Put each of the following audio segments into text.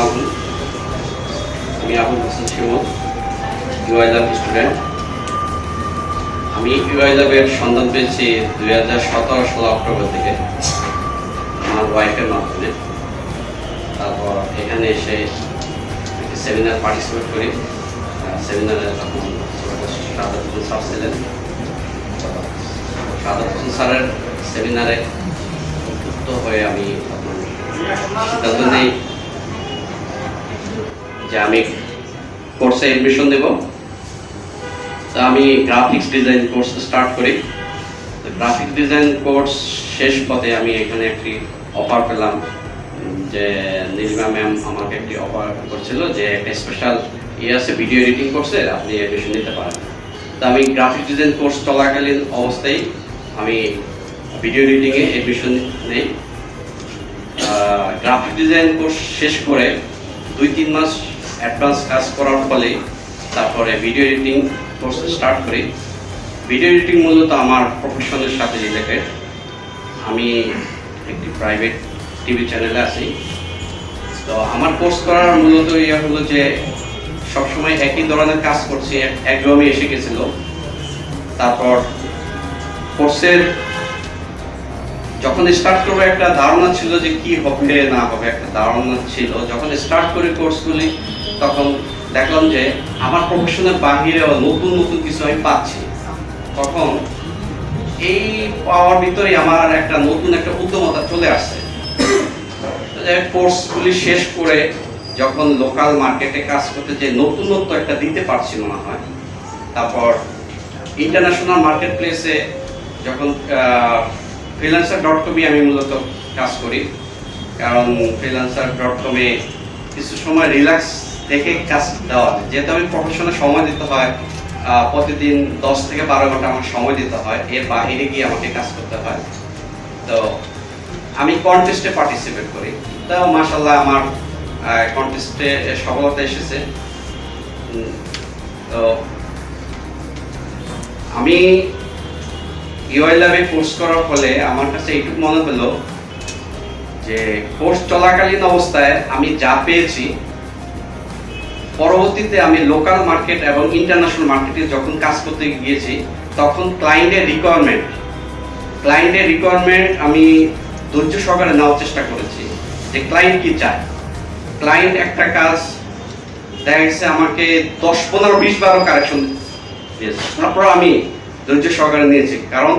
আলাইকুম আমি Abul Hossain Shimul UI student. আমি ইউআই সন্ধান পেয়েছি দুই হাজার সতেরো ষোলো অক্টোবর থেকে আমার ওয়াইফের মাধ্যমে। তারপর এখানে এসে একটি সেমিনার পার্টিসিপেট করি। সেমিনারে তখন সাদা হোসেন স্যার ছিলেন। সাদা হোসেন স্যারের সেমিনারে উদ্বুদ্ধ হয়ে আমি সিদ্ধান্ত নেই যে আমি কোর্সে এডমিশন দেব। তো আমি গ্রাফিক্স ডিজাইন কোর্স স্টার্ট করি। গ্রাফিক্স ডিজাইন কোর্স শেষ পথে আমি এখানে একটি অফার পেলাম, যে নীলিমা ম্যাম আমাকে একটি অফার করছিল যে একটা স্পেশাল ইয়ে আছে ভিডিও এডিটিং কোর্সে আপনি এডমিশন নিতে পারেন। তো আমি গ্রাফিক্স ডিজাইন কোর্স চলাকালীন অবস্থায় আমি ভিডিও এডিটিংয়ে এডমিশন নেই। গ্রাফিক ডিজাইন কোর্স শেষ করে দুই তিন মাস অ্যাডভান্স কাজ করার ফলে তারপরে ভিডিও এডিটিং কোর্স স্টার্ট করি। ভিডিও এডিটিং মূলত আমার প্রফেশনের সাথে রিলেটেড আমি একটি প্রাইভেট টিভি চ্যানেলে আছি। তো আমার কোর্স করার মূলত ইয়ে হলো যে, সবসময় একই ধরনের কাজ করছি, এক- একদমই এসে গেছিল। তারপর কোর্সের যখন স্টার্ট করব, একটা ধারণা ছিল যে কি হবে, না হবে, একটা ধারণা ছিল। যখন স্টার্ট করি কোর্সগুলি তখন দেখলাম যে আমার প্রফেশনের বাহিরেও নতুন নতুন কিছু আমি পাচ্ছি। তখন এই পাওয়ার ভিতরে আমার একটা নতুন, একটা উদ্যমতা চলে আসছে। কোর্সগুলি শেষ করে যখন লোকাল মার্কেটে কাজ করতে যে নতুনত্ব একটা দিতে পারছি মনে হয়, তারপর ইন্টারন্যাশনাল মার্কেট প্লেসে যখন ফ্রিল্যান্সার ডট কমে আমি মূলত কাজ করি। কারণ ফ্রিল্যান্সার ডট কমে কিছু সময় রিল্যাক্স দেখে কাজ দেওয়া যায়। যেহেতু আমি প্রফেশনে সময় দিতে হয় প্রতিদিন দশ থেকে বারো ঘণ্টা আমার সময় দিতে হয়। এর বাইরে গিয়ে আমাকে কাজ করতে হয়। তো আমি কন্টেস্টে পার্টিসিপেট করি। তো মাসাল্লাহ আমার কন্টেস্টে সফলতা এসেছে। তো আমি ইউআই ল্যাবে কোর্স করার ফলে আমার কাছে এইটুকু মনে হলো যে কোর্স চলাকালীন অবস্থায় আমি যা পেয়েছি, পরবর্তীতে আমি লোকাল মার্কেট এবং ইন্টারন্যাশনাল মার্কেটে যখন কাজ করতে গিয়েছি, তখন ক্লায়েন্টের রিকোয়ারমেন্ট ক্লায়েন্টের রিকোয়ারমেন্ট আমি ধৈর্য সহকারে নেওয়ার চেষ্টা করেছি যে ক্লায়েন্ট কি চায়। ক্লায়েন্ট একটা কাজ, দেখা আমাকে দশ, পনেরো, বিশ, বারো কারেকশন দিয়েছে। তারপর আমি ধৈর্য সহকারে নিয়েছি। কারণ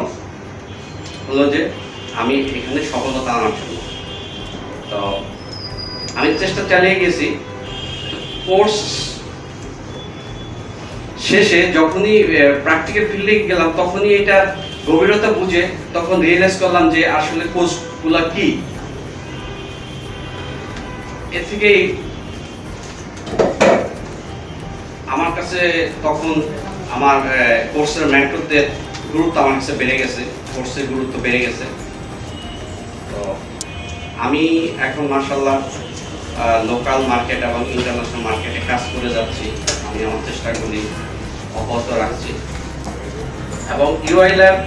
হলো যে আমি এখানে সফলতা আনার জন্য। তো আমি চেষ্টা চালিয়ে গেছি। কোর্স শেষে যখনই প্র্যাকটিক্যাল ফিল্ডে গেলাম, তখনই এটা গভীরতা বুঝে তখন রিয়েলাইজ করলাম যে আসলে কোর্সগুলো কি। এর থেকেই আমার কাছে তখন আমার কোর্সের মেন্টরদের গুরুত্ব আমার কাছে বেড়ে গেছে, কোর্সের গুরুত্ব বেড়ে গেছে। তো আমি এখন মার্শাল্লাহ লোকাল মার্কেট এবং ইন্টারন্যাশনাল মার্কেটে কাজ করে যাচ্ছি। আমি আমার চেষ্টা করি অব্যাহত রাখছি। এবং ইউআই ল্যাব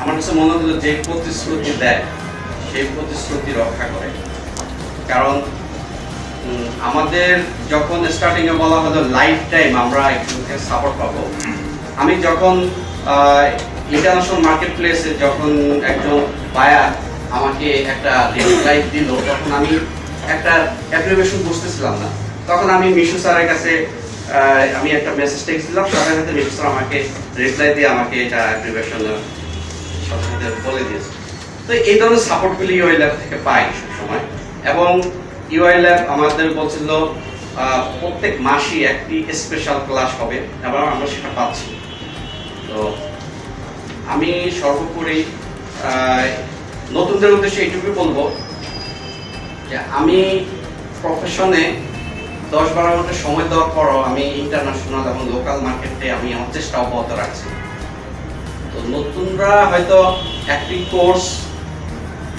আমার কাছে মনে হলো যে প্রতিশ্রুতি দেয়, সেই প্রতিশ্রুতি রক্ষা করে। কারণ আমাদের যখন স্টার্টিং এ বলা হলো লাইফ টাইম আমরা একজনকে সাপোর্ট পাবো। আমি যখন ইন্টারন্যাশনাল মার্কেট প্লেসে যখন একজন বায়ার আমাকে একটা রিপ্লাই দিল তখন আমি একটা অ্যাপ্লিকেশন বুঝতেছিলাম না। তখন আমি মিশু স্যারের কাছে আমি একটা মেসেজ টেক্সট দিলাম। সাথে সাথে মিশু স্যার আমাকে রিপ্লাই দিয়ে আমাকে এটা অ্যাপ্লিকেশন সাথে সাথে বলে দিয়েছে। তো এই ধরনের সাপোর্টগুলি ইউআই ল্যাব থেকে পাই সবসময়। এবং ইউআই ল্যাব আমাদের বলছিল প্রত্যেক মাসই একটি স্পেশাল ক্লাস হবে এবং আমরা সেটা পাচ্ছি। তো আমি সর্বোপরি নতুনদের উদ্দেশ্যে এইটুকুই বলব যে আমি প্রফেশনে দশ বারো ঘণ্টা সময় দেওয়ার পরও আমি ইন্টারন্যাশনাল এবং লোকাল মার্কেটে আমি আমার চেষ্টা অব্যাহত রাখছি। তো নতুনরা হয়তো একটি কোর্স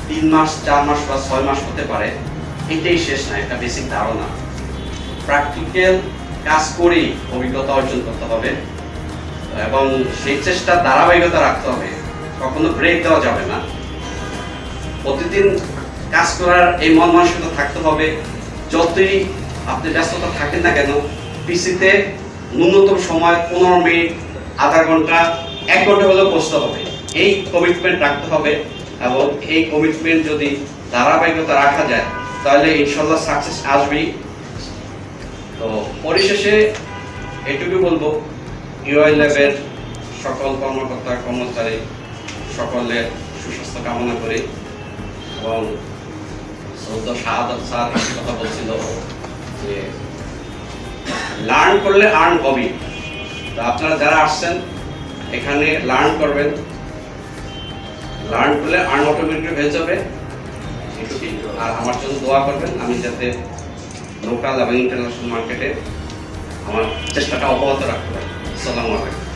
তিন মাস, চার মাস বা ছয় মাস হতে পারে। এটাই শেষ না, একটা বেসিক ধারণা। প্র্যাকটিক্যাল কাজ করেই অভিজ্ঞতা অর্জন করতে হবে এবং সেই চেষ্টা ধারাবাহিকতা রাখতে হবে। কখনো ব্রেক দেওয়া যাবে না। প্রতিদিন কাজ করার এই মন মানসিকতা থাকতে হবে। যতই আপনি ব্যস্ততা থাকেন না কেন, পিসিতে ন্যূনতম সময় পনেরো মিনিট, আধা ঘণ্টা, এক ঘণ্টা হলেও বসতে হবে। এই কমিটমেন্ট রাখতে হবে এবং এই কমিটমেন্ট যদি ধারাবাহিকতা রাখা যায় তাহলে ইনশাল্লাহ সাকসেস আসবেই। তো পরিশেষে এটুকু বলব ইউআই ল্যাবের সকল কর্মকর্তা, কর্মচারী সকলের সুস্বাস্থ্য কামনা করি এবং সৌদ শাহাদত স্যার কথা বলছিল যে লার্ন করলে আর্ন হবে তো আপনারা যারা আসছেন, এখানে লার্ন করবেন। লার্ন করলে আর্ন অটোমেটিক হয়ে যাবে। আর আমার জন্য দোয়া করবেন, আমি যাতে লোকাল এবং ইন্টারন্যাশনাল মার্কেটে আমার চেষ্টাটা অব্যাহত রাখতে পারি। সালামু আলাইকুম।